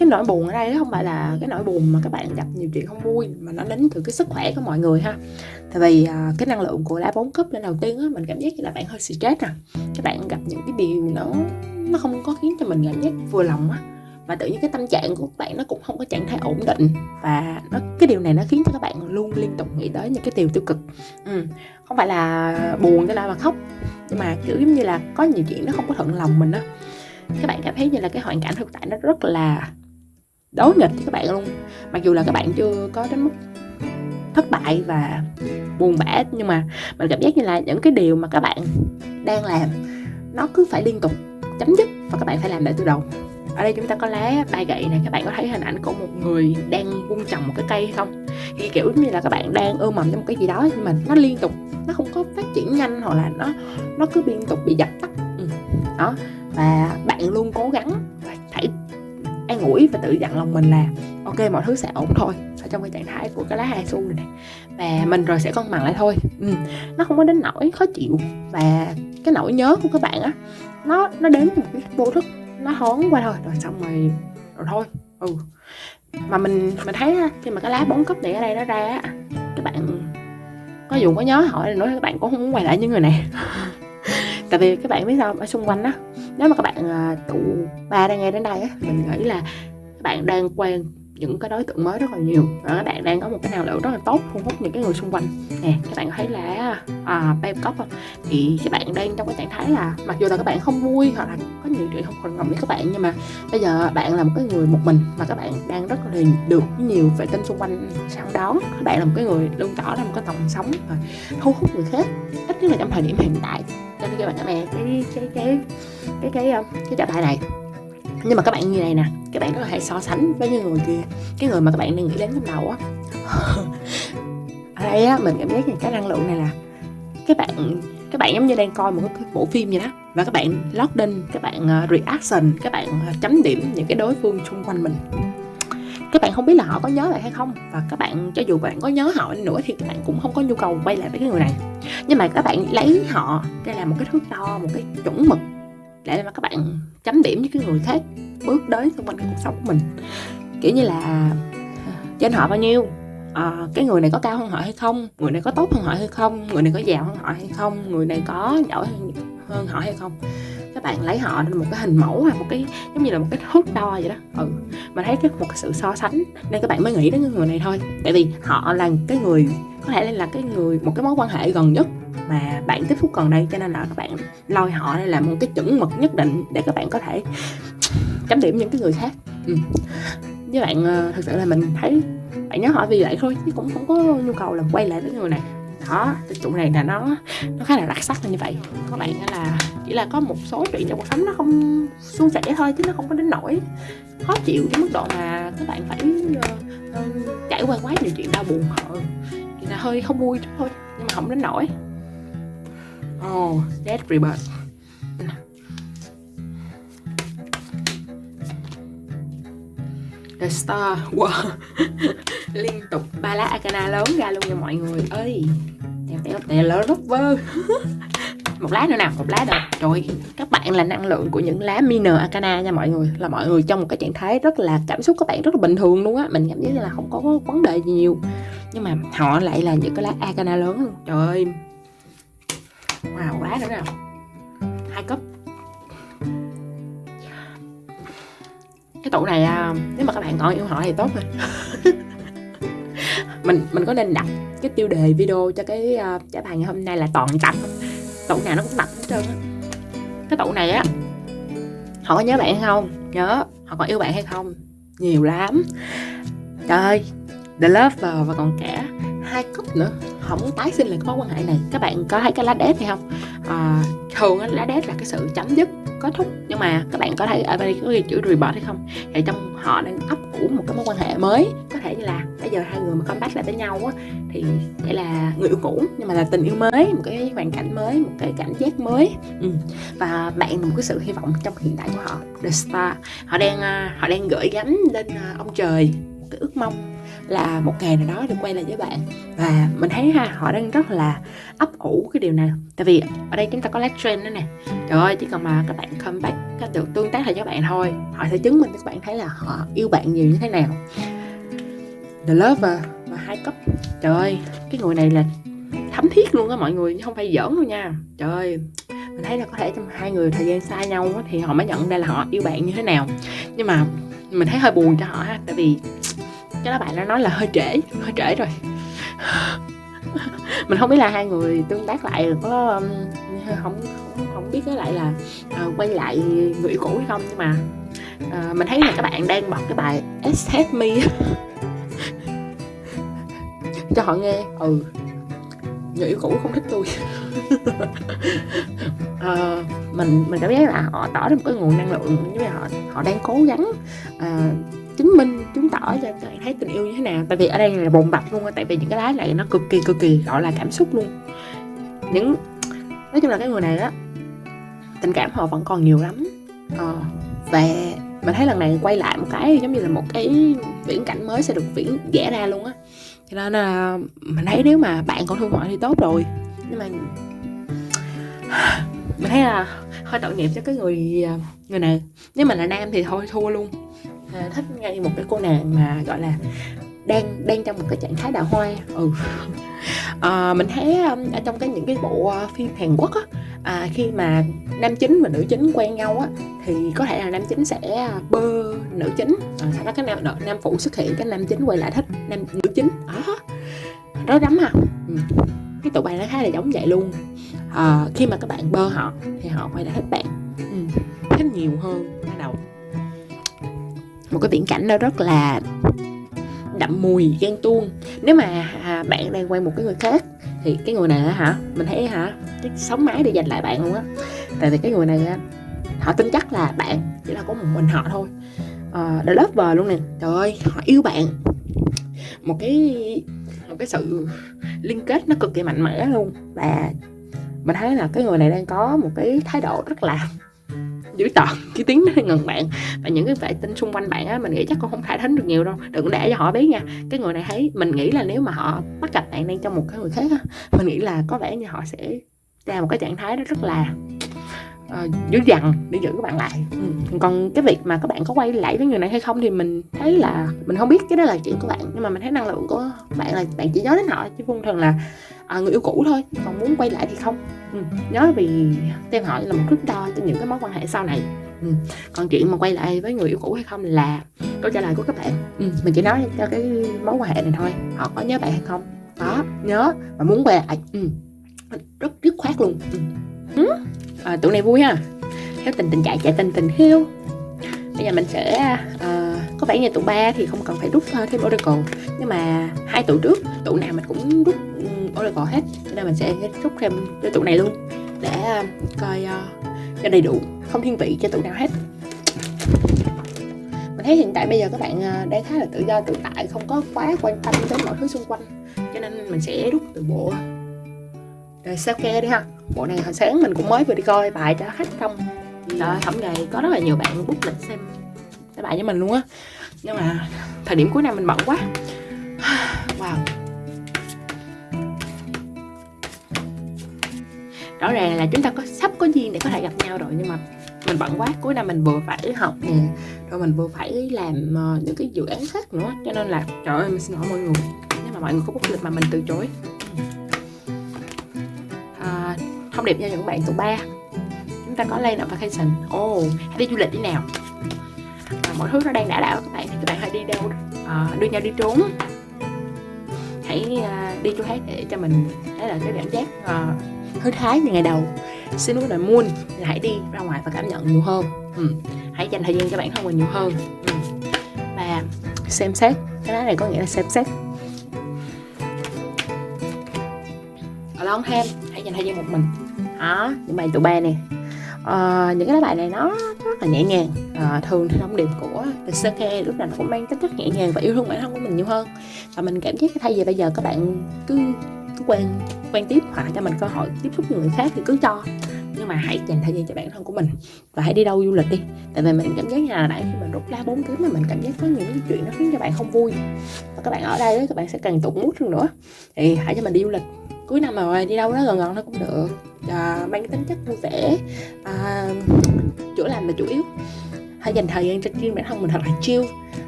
cái nỗi buồn ở đây không phải là cái nỗi buồn mà các bạn gặp nhiều chuyện không vui mà nó đến từ cái sức khỏe của mọi người ha. Tại vì uh, cái năng lượng của lá bốn cấp lên đầu tiên á mình cảm giác như là bạn hơi stress à các bạn gặp những cái điều nó nó không có khiến cho mình cảm giác vừa lòng á và tự nhiên cái tâm trạng của các bạn nó cũng không có trạng thái ổn định. Và nó, cái điều này nó khiến cho các bạn luôn liên tục nghĩ tới những cái điều tiêu cực. Ừ. không phải là buồn cho là mà khóc. Nhưng mà, kiểu giống như là, có nhiều chuyện nó không có thuận lòng mình á. Các bạn cảm thấy như là cái hoàn cảnh thực tại nó rất là đối nghịch với các bạn luôn. Mặc dù là các bạn chưa có đến mức thất bại và buồn bã, nhưng mà mình cảm giác như là những cái điều mà các bạn đang làm, nó cứ phải liên tục chấm dứt và các bạn phải làm lại từ đầu ở đây chúng ta có lá ba gậy này các bạn có thấy hình ảnh của một người đang vun trồng một cái cây hay không thì kiểu như là các bạn đang ươm mầm cho một cái gì đó nhưng mà nó liên tục nó không có phát triển nhanh hoặc là nó nó cứ liên tục bị dập tắt ừ. đó và bạn luôn cố gắng và phải an ủi và tự dặn lòng mình là ok mọi thứ sẽ ổn thôi ở trong cái trạng thái của cái lá hai xu này, này và mình rồi sẽ cân bằng lại thôi ừ. nó không có đến nỗi khó chịu và cái nỗi nhớ của các bạn á nó nó đến một cái vô thức nó hón qua thôi. Rồi xong rồi rồi thôi. Ừ. Mà mình mình thấy khi mà cái lá bốn cấp này ở đây nó ra á, các bạn có dù có nhớ hỏi nói các bạn cũng không muốn quay lại những người này. Tại vì các bạn biết sao ở xung quanh á, nếu mà các bạn à, tụ ba đang nghe đến đây á, mình nghĩ là các bạn đang quen những cái đối tượng mới rất là nhiều và các bạn đang có một cái năng lượng rất là tốt thu hút những cái người xung quanh nè các bạn thấy là à, Bangkok không thì các bạn đang trong cái trạng thái là mặc dù là các bạn không vui hoặc là có nhiều chuyện không còn ngầm với các bạn nhưng mà bây giờ bạn là một cái người một mình mà các bạn đang rất là được nhiều vệ tinh xung quanh săn đón các bạn là một cái người luôn tỏ ra một cái tầm sống và thu hút người khác ít nhất là trong thời điểm hiện tại cho nên các bạn nè cái cái cái cái cái cái, cái trạng thái này nhưng mà các bạn như này nè, các bạn có thể so sánh với những người kia. Cái người mà các bạn đang nghĩ đến trong đầu á. Ở đây á, mình cảm giác như cái năng lượng này là các bạn các bạn giống như đang coi một cái bộ phim vậy đó. Và các bạn lót đinh các bạn ờ, reaction, các bạn ờ, chấm điểm những cái đối phương xung quanh mình. Các bạn không biết là họ có nhớ lại hay không. Và các bạn, cho dù bạn có nhớ họ nữa thì các bạn cũng không có nhu cầu quay lại với cái người này. Nhưng mà các bạn lấy họ để làm một cái thước đo, một cái chuẩn mực để mà các bạn chấm điểm với cái người khác bước đến xung quanh cuộc sống của mình. Kiểu như là trên họ bao nhiêu? À, cái người này có cao hơn họ hay không? Người này có tốt hơn họ hay không? Người này có giàu hơn họ hay không? Người này có giỏi hơn họ hay không? Các bạn lấy họ một cái hình mẫu hay một cái, giống như là một cái thước đo vậy đó. Ừ mà thấy cái một cái sự so sánh, nên các bạn mới nghĩ đến cái người này thôi. Tại vì họ là cái người, có thể là cái người, một cái mối quan hệ gần nhất mà bạn tiếp xúc gần đây, cho nên là các bạn lôi họ đây là một cái chuẩn mực nhất định để các bạn có thể chấm điểm những cái người khác. Ừ. với bạn ờ, thật thực sự là mình thấy, bạn nhớ hỏi vì vậy thôi, chứ cũng không có nhu cầu là quay lại với người này đó cái trụ này là nó nó khá là đặc sắc là như vậy. Các bạn là chỉ là có một số chuyện trong cuộc sống nó không suôn sẻ thôi chứ nó không có đến nỗi khó chịu đến mức độ mà các bạn phải uh, uh, trải qua quá nhiều chuyện đau buồn họ. Thì là hơi không vui thôi nhưng mà không đến nổi oh dead rebirth The Star wow. Liên tục. Ba lá Arcana lớn ra luôn nha mọi người ơi. Tèo tèo tèo lớn rất vơ. Một lá nữa nào một lá đâu trời, các bạn là năng lượng của những lá minor arcana nha mọi người. Là mọi người trong một cái trạng thái rất là, cảm xúc các bạn rất là bình thường luôn á. Mình cảm thấy là không có vấn đề gì nhiều. Nhưng mà họ lại là những cái lá arcana lớn luôn trời ơi. Wow, lá nữa nào hai cấp cái tủ này à, nếu mà các bạn còn yêu họ thì tốt rồi mình mình có nên đặt cái tiêu đề video cho cái uh, trả bài ngày hôm nay là toàn tập? Tủ nào nó cũng tập hết trơn á. Cái tủ này á họ có nhớ bạn hay không? Nhớ. Họ còn yêu bạn hay không? Nhiều lắm. Trời ơi the lover và còn cả hai cúp nữa không muốn tái sinh lại cái mối quan hệ này. Các bạn có thấy cái lá đét hay không? À, thường lá đét là cái sự chấm dứt kết thúc. Nhưng mà các bạn có thấy ở đây có ghi chữ report hay không? Thì trong họ đang ấp ủ một cái mối quan hệ mới. Có thể như là bây giờ hai người mà comeback lại với nhau á thì sẽ là người yêu cũ nhưng mà là tình yêu mới một cái hoàn cảnh mới một cái cảm giác mới. Ừ. và bạn một cái sự hy vọng trong hiện tại của họ. The star. Họ đang ờ, họ đang gửi gắm lên ờ, ông trời một cái ước mong là một ngày nào đó được quay lại với bạn. Và mình thấy ha, họ đang rất là ấp ủ cái điều này. Tại vì ở đây chúng ta có lát trend nữa nè. Trời ơi, chỉ cần mà các bạn comeback các được tương tác lại với các bạn thôi, họ sẽ chứng minh cho các bạn thấy là họ yêu bạn nhiều như thế nào. The lover và hai cấp. Trời ơi, cái người này là thấm thiết luôn á mọi người không phải giỡn đâu nha. Trời ơi, mình thấy là có thể trong hai người thời gian xa nhau thì họ mới nhận ra là họ yêu bạn như thế nào. Nhưng mà mình thấy hơi buồn cho họ ha, tại vì cái đó bạn nó nói là hơi trễ hơi trễ rồi. Mình không biết là hai người tương tác lại có không không, không biết cái lại là uh, quay lại người yêu cũ hay không nhưng mà uh, mình thấy là các bạn đang bật cái bài Accept Me cho họ nghe ừ người yêu cũ không thích tôi. Uh, mình mình cảm giác là họ tỏ ra một cái nguồn năng lượng như họ họ đang cố gắng uh, chứng minh chứng tỏ cho các bạn thấy tình yêu như thế nào. Tại vì ở đây là bồn bạch luôn tại vì những cái lá này nó cực kỳ cực kỳ gọi là cảm xúc luôn. Những nói chung là cái người này á tình cảm họ vẫn còn nhiều lắm. À, và mình thấy lần này quay lại một cái giống như là một cái viễn cảnh mới sẽ được viễn vẽ ra luôn á. Cho nên là mình thấy nếu mà bạn còn thương họ thì tốt rồi. Nhưng mà mình thấy là hơi tội nghiệp cho cái người người này. Nếu mà là nam thì thôi thua luôn à, thích ngay một cái cô nàng mà gọi là đang đang trong một cái trạng thái đào hoa. Ừ. À, mình thấy um, ở trong cái những cái bộ uh, phim Hàn Quốc á à, khi mà nam chính và nữ chính quen nhau á thì có thể là nam chính sẽ bơ nữ chính. À, sau đó cái nam nam phụ xuất hiện cái nam chính quay lại thích nam nữ chính. Đó rất lắm à. Ừ. cái tụi bạn nó khá là giống vậy luôn. À, khi mà các bạn bơ họ thì họ quay lại thích bạn. Ừ. thích nhiều hơn ban đầu một cái viễn cảnh đó rất là đậm mùi ghen tuông. Nếu mà à, bạn đang quen một cái người khác thì cái người này hả mình thấy hả cái sống mái để giành lại bạn luôn á. Tại vì cái người này họ tin chắc là bạn chỉ là có một mình họ thôi. Đã lớp vờ luôn nè. Trời ơi họ yêu bạn. Một cái một cái sự liên kết nó cực kỳ mạnh mẽ luôn. Và mình thấy là cái người này đang có một cái thái độ rất là dữ tợn cái tiếng nó ngần bạn. Và những cái vệ tinh xung quanh bạn á mình nghĩ chắc con không thải thính được nhiều đâu. Đừng để cho họ biết nha. Cái người này thấy mình nghĩ là nếu mà họ bắt gặp bạn đang trong một cái người khác á mình nghĩ là có vẻ như họ sẽ ra một cái trạng thái đó rất là uh, dữ dằn để giữ các bạn lại. Ừ. còn cái việc mà các bạn có quay lại với người này hay không thì mình thấy là mình không biết cái đó là chuyện của bạn. Nhưng mà mình thấy năng lượng của bạn là bạn chỉ nhớ đến họ chứ không thường là à, người yêu cũ thôi. Còn muốn quay lại thì không ừ. nhớ vì theo họ là một thước đo cho những cái mối quan hệ sau này ừ. còn chuyện mà quay lại với người yêu cũ hay không là câu trả lời của các bạn ừ. mình chỉ nói cho cái mối quan hệ này thôi họ có nhớ bạn hay không có nhớ và muốn quay lại ừ. rất dứt khoát luôn ừ. Ừ. À, tụi này vui ha theo tình tình chạy chạy tình tình hiếu bây giờ mình sẽ uh, có vẻ như tụ ba thì không cần phải rút ờ, thêm oracle. Nhưng mà hai tụ trước tụ nào mình cũng rút Oracle hết. Cho nên mình sẽ rút thêm cho tụ này luôn để uh, coi uh, cho đầy đủ không thiên vị cho tụ nào hết. Mình thấy hiện tại bây giờ các bạn uh, đang khá là tự do tự tại không có quá quan tâm đến mọi thứ xung quanh. Cho nên mình sẽ rút từ bộ rồi sao ke đi ha. Bộ này hồi sáng mình cũng mới vừa đi coi bài cho khách xong trời hôm ngày có rất là nhiều bạn bút lịch xem cái bài với mình luôn á. Nhưng mà thời điểm cuối năm mình bận quá. Wow. Rõ ràng là chúng ta có sắp có duyên để có thể gặp nhau rồi nhưng mà mình bận quá. Cuối năm mình vừa phải học nè rồi mình vừa phải làm uh, những cái dự án khác nữa. Cho nên là trời ơi mình xin lỗi mọi người. Nếu mà mọi người có bút lịch mà mình từ chối. À, thông điệp cho những bạn tụ ba ta có lên ở vacation. Oh, hãy đi du lịch đi nào. À, mọi thứ nó đang đã đảo các bạn thì các bạn hãy đi đâu à, đưa nhau đi trốn. Hãy uh, đi chỗ khác để cho mình thấy là cái cảm giác uh, hơi thái như ngày đầu. Xin lúc này muôn là hãy đi ra ngoài và cảm nhận nhiều hơn. Ừ. hãy dành thời gian cho bản thân mình nhiều hơn. Ừ. và xem xét cái đó này có nghĩa là xem xét. Long thêm hãy dành thời gian một mình. Đó những bài tụ ba nè à, những cái bài này nó rất là nhẹ nhàng. À, thường thì thông điệp của The Circle lúc nào nó cũng mang tính chất nhẹ nhàng và yêu thương bản thân của mình nhiều hơn. Và mình cảm giác thay vì bây giờ các bạn cứ cứ quen quen tiếp hoặc là cho mình cơ hội tiếp xúc với người khác thì cứ cho. Nhưng mà hãy dành thời gian cho bản thân của mình và hãy đi đâu du lịch đi. Tại vì mình cảm giác như là nãy khi mình rút lá bốn kiếm mà mình cảm giác có những cái chuyện nó khiến cho bạn không vui. Và các bạn ở đây các bạn sẽ càng tụt mút hơn nữa. Thì hãy cho mình đi du lịch cuối năm mà đi đâu đó gần gần nó cũng được. À, mang tính chất vui vẻ. Ờ, à, chữa lành là chủ yếu. Hãy dành thời gian cho riêng bản thân mình thật là chill.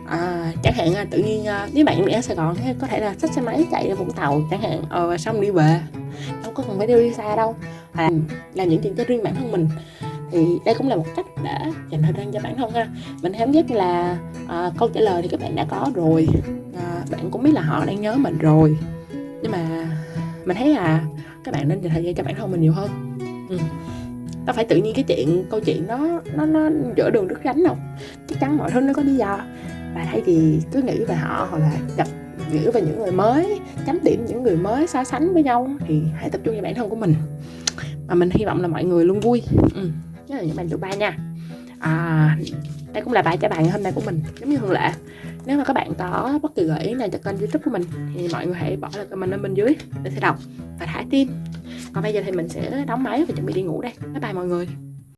À, chẳng hạn tự nhiên nếu bạn ở Sài Gòn có thể là xách xe máy chạy ra Vũng Tàu chẳng hạn ờ, xong đi về. Đâu có cần phải đi xa đâu. À, làm những chuyện cho riêng bản thân mình. Thì đây cũng là một cách để dành thời gian cho bản thân ha. Mình cảm giác là à, câu trả lời thì các bạn đã có rồi. À, bạn cũng biết là họ đang nhớ mình rồi. Nhưng mà mình thấy là các bạn nên dành thời gian cho bản thân mình nhiều hơn. Ừ. Đâu phải tự nhiên cái chuyện câu chuyện đó nó nó giữa đường đứt gánh đâu chắc chắn mọi thứ nó có lý do. Và thay vì cứ nghĩ về họ hoặc là gặp nghĩ về những người mới chấm điểm những người mới so sánh với nhau thì hãy tập trung vào bản thân của mình. Và mình hy vọng là mọi người luôn vui. Ừ. Đó là những bạn tụ ba nha. À, đây cũng là bài trả bài ngày hôm nay của mình giống như thường lệ nếu mà các bạn có bất kỳ gợi ý nào cho kênh youtube của mình, thì mọi người hãy bỏ lại comment ở bên dưới để sẽ đọc và thả tim còn bây giờ thì mình sẽ đóng máy và chuẩn bị đi ngủ đây. Bye bye mọi người.